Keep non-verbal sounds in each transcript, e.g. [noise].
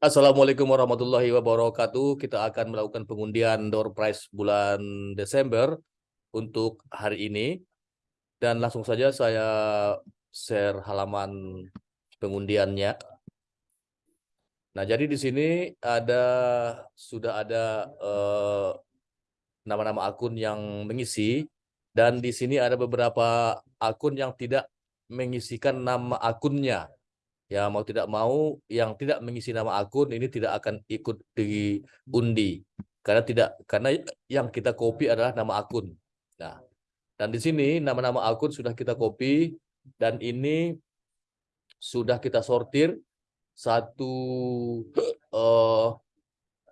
Assalamualaikum warahmatullahi wabarakatuh. Kita akan melakukan pengundian door prize bulan Desember untuk hari ini. Dan langsung saja saya share halaman pengundiannya. Nah, jadi di sini ada sudah ada eh, nama-nama uh, akun yang mengisi dan di sini ada beberapa akun yang tidak mengisikan nama akunnya ya mau tidak mau yang tidak mengisi nama akun ini tidak akan ikut diundi karena tidak karena yang kita copy adalah nama akun. Nah, dan di sini nama-nama akun sudah kita copy dan ini sudah kita sortir satu uh,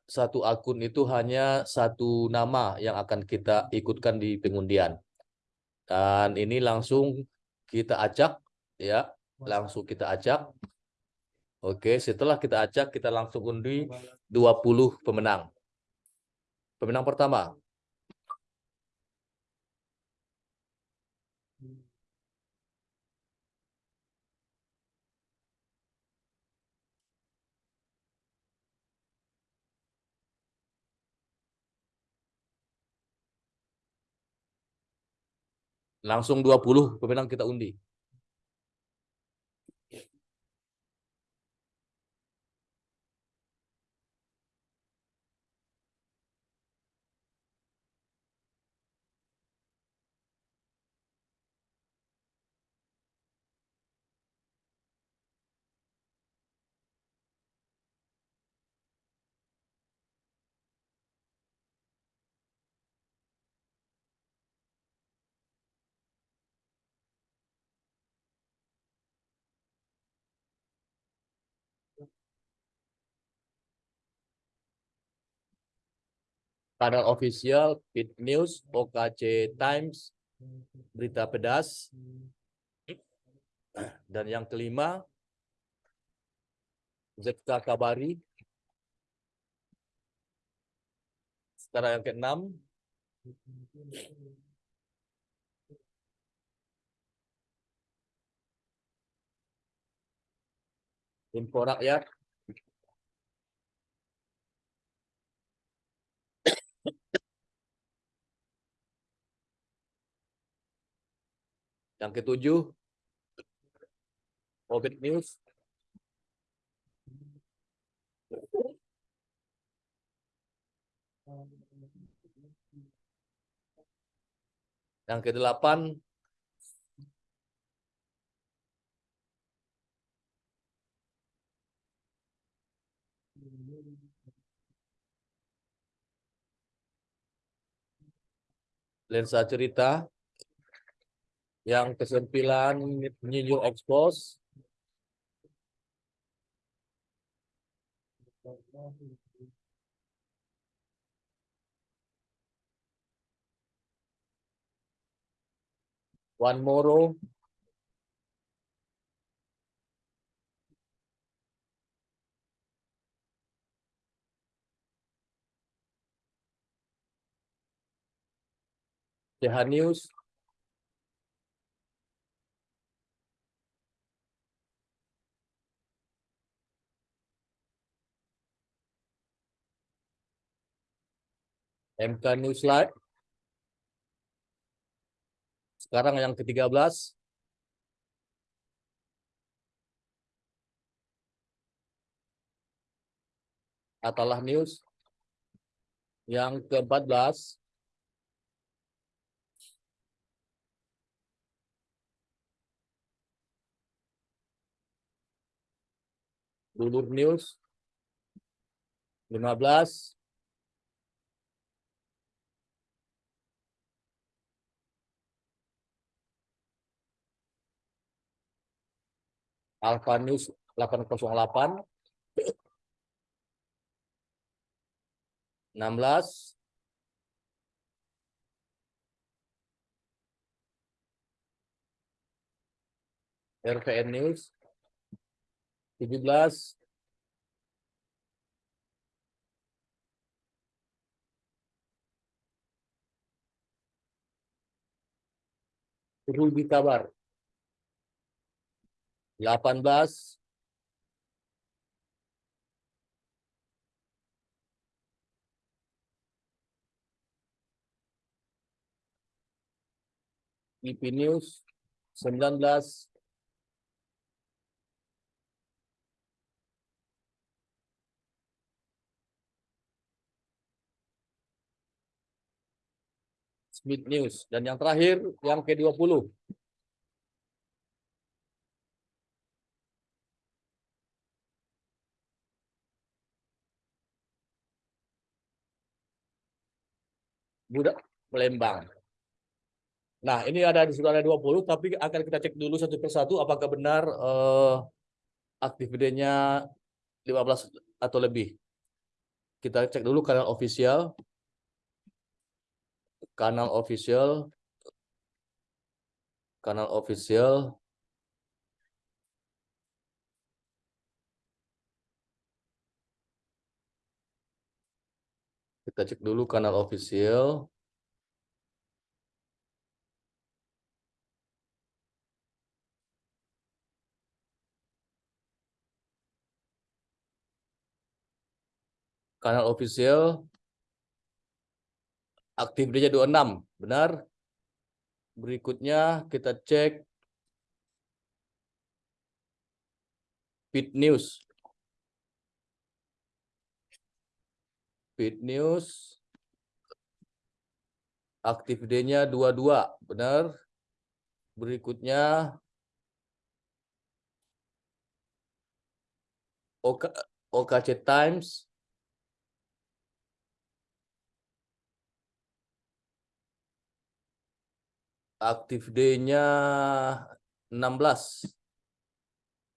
satu akun itu hanya satu nama yang akan kita ikutkan di pengundian. Dan ini langsung kita acak ya langsung kita acak. Oke, setelah kita acak, kita langsung undi 20 pemenang. Pemenang pertama. Langsung 20 pemenang kita undi. Kanal official, Pit News, OKC Times, Berita Pedas. Dan yang kelima, ZK Kabari. Sekarang yang keenam, Info Rakyat. Yang ketujuh, Orbit News. Yang kedelapan, lensa cerita yang kesembilan New Expose One Moro CH News MK News Live. Sekarang yang ke-13. Atalah News. Yang ke-14. Dulur News. 15. Alpha News 808 16 RVN News 17 Ruby Kabar 18 IP News 19 Smith News. Dan yang terakhir yang ke-20 Budak Palembang. Nah, ini ada di sudah ada 20 tapi akan kita cek dulu satu persatu apakah benar eh, aktivitasnya 15 atau lebih. Kita cek dulu kanal official kanal official kanal official kita cek dulu kanal official kanal official aktif dia 26, benar? Berikutnya kita cek Feed News. Feed News aktif D-nya 22, benar? Berikutnya OKC Times aktif D-nya 16.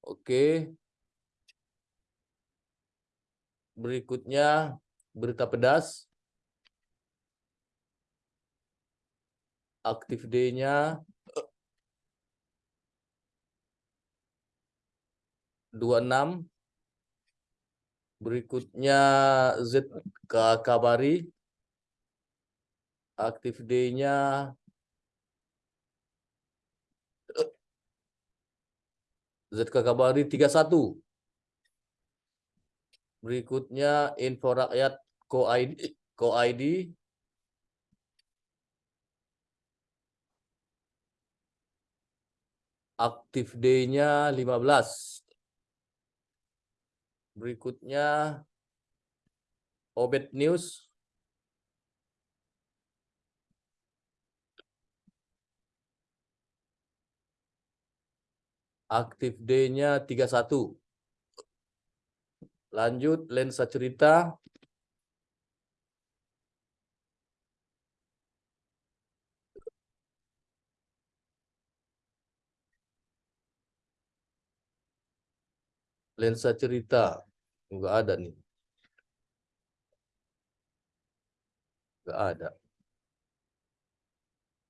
Oke. Berikutnya berita pedas. Aktif D-nya 26. Berikutnya ZK Kabari. Aktif D-nya ZK Kabari 31. Berikutnya info rakyat Ko ID, Ko ID aktif D-nya 15. Berikutnya Obet News aktif D-nya 31. Lanjut lensa cerita. Lensa cerita. Enggak ada nih. Enggak ada.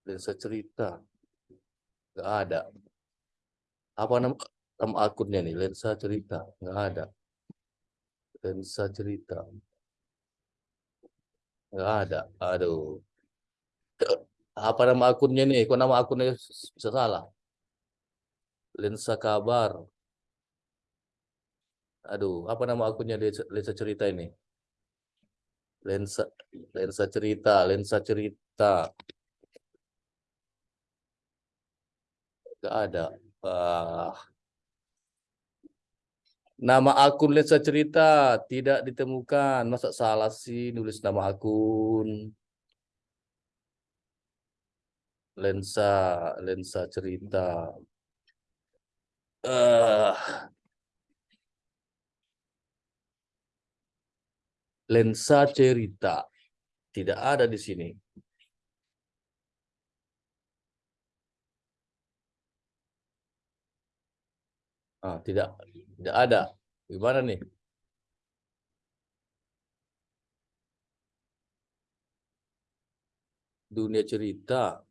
Lensa cerita. Enggak ada. Apa nama, nama akunnya nih? Lensa cerita. Nggak ada. Lensa cerita. Nggak ada. Aduh. Apa nama akunnya nih? Kok nama akunnya salah? Lensa kabar aduh apa nama akunnya lensa cerita ini lensa lensa cerita lensa cerita nggak ada Uh, nama akun lensa cerita tidak ditemukan. Masa salah sih nulis nama akun? Lensa, lensa cerita. Uh, lensa cerita tidak ada di sini. Ah, tidak tidak ada. Gimana nih? Dunia cerita.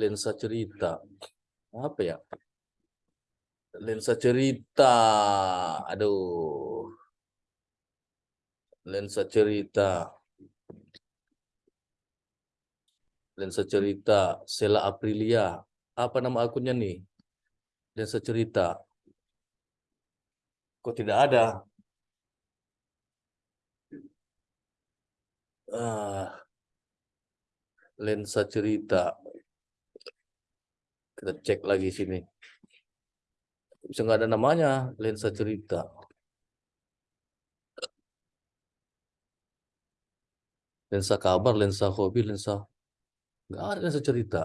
Lensa cerita. Apa ya? Lensa cerita. Aduh. Lensa cerita. Lensa cerita. Sela Aprilia. Apa nama akunnya nih? dan secerita. Kok tidak ada? Uh, lensa cerita. Kita cek lagi sini. Bisa nggak ada namanya lensa cerita. Lensa kabar, lensa hobi, lensa nggak ada lensa cerita.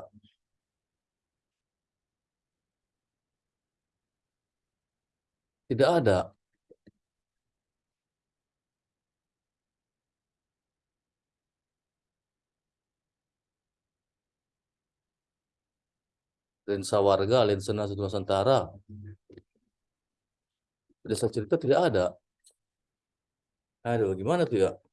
Tidak ada. lensa warga, lensa Nusantara. Desa cerita tidak ada. Aduh, gimana tuh ya?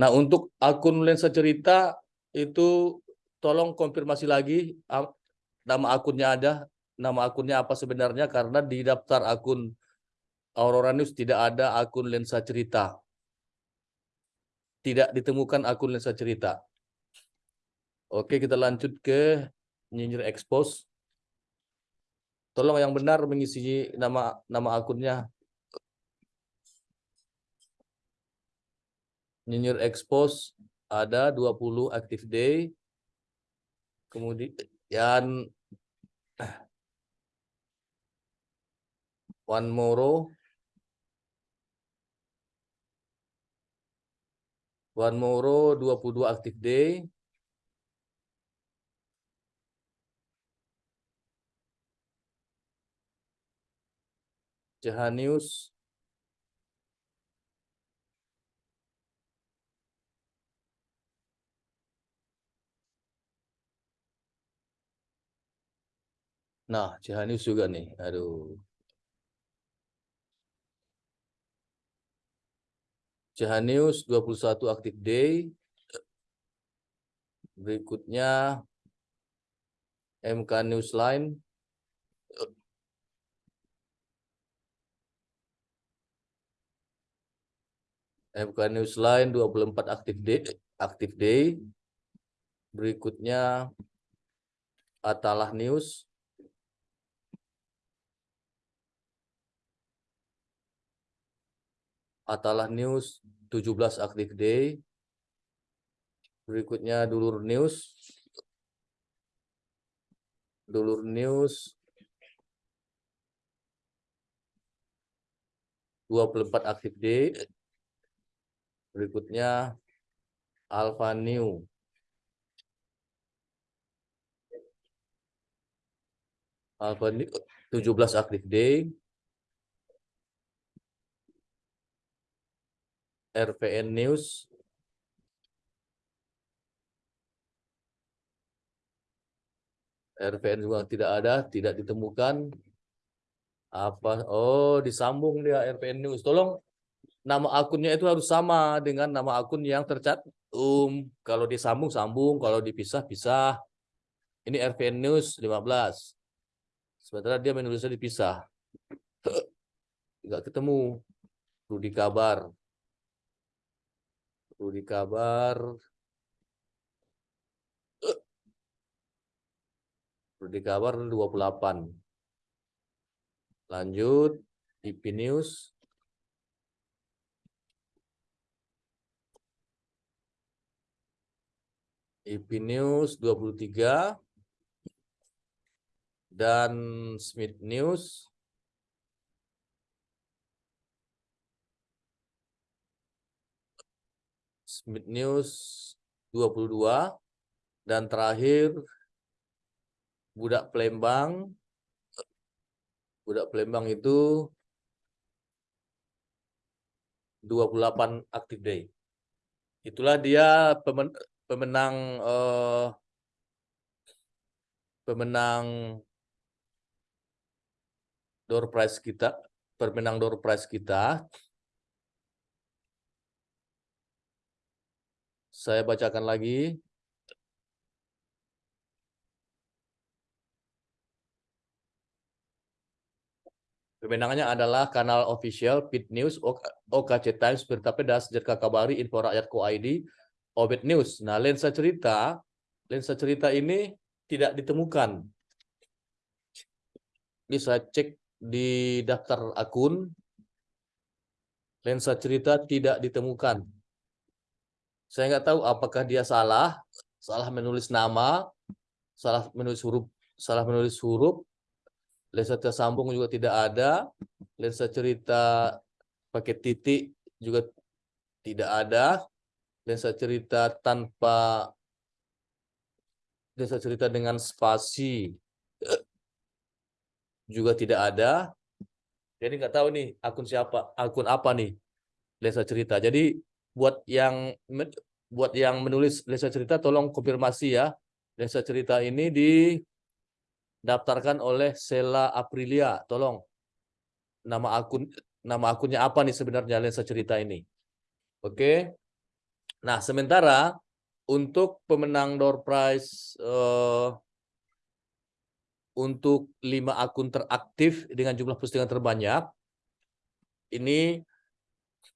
Nah, untuk akun lensa cerita itu tolong konfirmasi lagi nama akunnya ada, nama akunnya apa sebenarnya karena di daftar akun Aurora News tidak ada akun lensa cerita. Tidak ditemukan akun lensa cerita. Oke, kita lanjut ke nyinyir expose. Tolong yang benar mengisi nama nama akunnya. Nyinyir expose ada 20 active day. Kemudian [clears throat] One Moro One Moro 22 active day. Jahanius Nah, Jahanius juga nih. Aduh. Jahanius 21 active day. Berikutnya MK Newsline MK Newsline 24 aktif day, aktif day. Berikutnya Atalah News. Atalah News 17 aktif day. Berikutnya Dulur News. Dulur News 24 aktif day. Berikutnya Alpha New. Alpha New 17 aktif day. RPN News RPN juga tidak ada, tidak ditemukan. Apa? Oh, disambung dia RPN News. Tolong nama akunnya itu harus sama dengan nama akun yang tercantum. Kalau disambung sambung, kalau dipisah pisah. Ini RVN News 15. Sementara dia menulisnya dipisah. [clears throat] Enggak ketemu. Rudi kabar. Rudi kabar. Rudi kabar 28. Lanjut. IP News IP News 23 dan Smith News Smith News 22 dan terakhir Budak Pelembang Budak Pelembang itu 28 active day. Itulah dia pemen pemenang uh, pemenang door prize kita, pemenang door prize kita. Saya bacakan lagi. Pemenangnya adalah kanal official Pit News, OKC Times, Berita Pedas, Jerka Kabari, Info Rakyat Ko ID, Obet News. Nah, lensa cerita, lensa cerita ini tidak ditemukan. Bisa cek di daftar akun. Lensa cerita tidak ditemukan. Saya nggak tahu apakah dia salah salah menulis nama, salah menulis huruf, salah menulis huruf, lensa tersambung juga tidak ada, lensa cerita pakai titik juga tidak ada, lensa cerita tanpa lensa cerita dengan spasi juga tidak ada. Jadi nggak tahu nih akun siapa, akun apa nih lensa cerita. Jadi buat yang buat yang menulis lensa cerita tolong konfirmasi ya. Lensa cerita ini didaftarkan oleh Sela Aprilia. Tolong nama akun nama akunnya apa nih sebenarnya lensa cerita ini. Oke. Nah, sementara untuk pemenang door prize uh, untuk lima akun teraktif dengan jumlah postingan terbanyak ini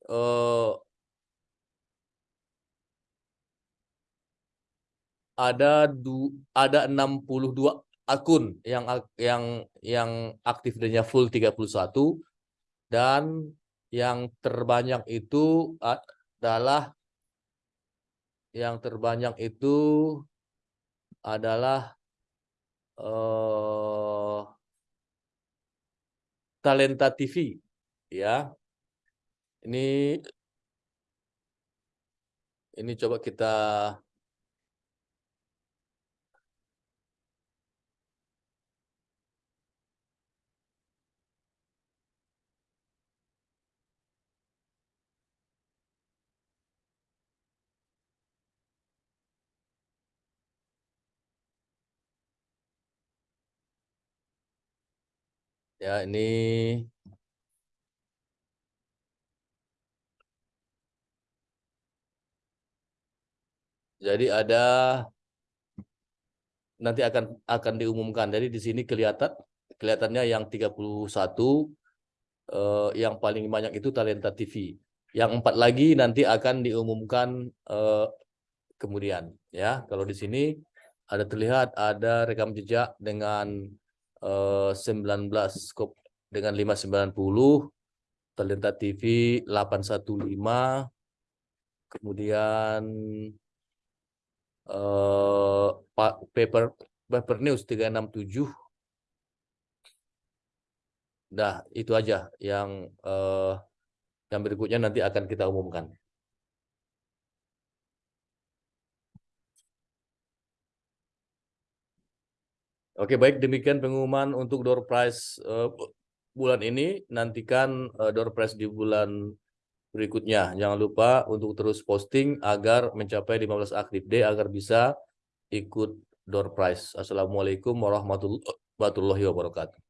uh, ada du, ada 62 akun yang yang yang aktif dan full 31 dan yang terbanyak itu adalah yang terbanyak itu adalah uh, Talenta TV ya. Ini ini coba kita Ya, ini Jadi ada nanti akan akan diumumkan. Jadi di sini kelihatan kelihatannya yang 31 eh, yang paling banyak itu Talenta TV. Yang empat lagi nanti akan diumumkan eh, kemudian ya. Kalau di sini ada terlihat ada rekam jejak dengan 19 eh, skop dengan 590 Talenta TV 815 kemudian uh, paper paper news 367 Dah, itu aja yang uh, yang berikutnya nanti akan kita umumkan. Oke, baik demikian pengumuman untuk door prize uh, bulan ini. Nantikan uh, door prize di bulan berikutnya. Jangan lupa untuk terus posting agar mencapai 15 aktif day agar bisa ikut door prize. Assalamualaikum warahmatullahi wabarakatuh.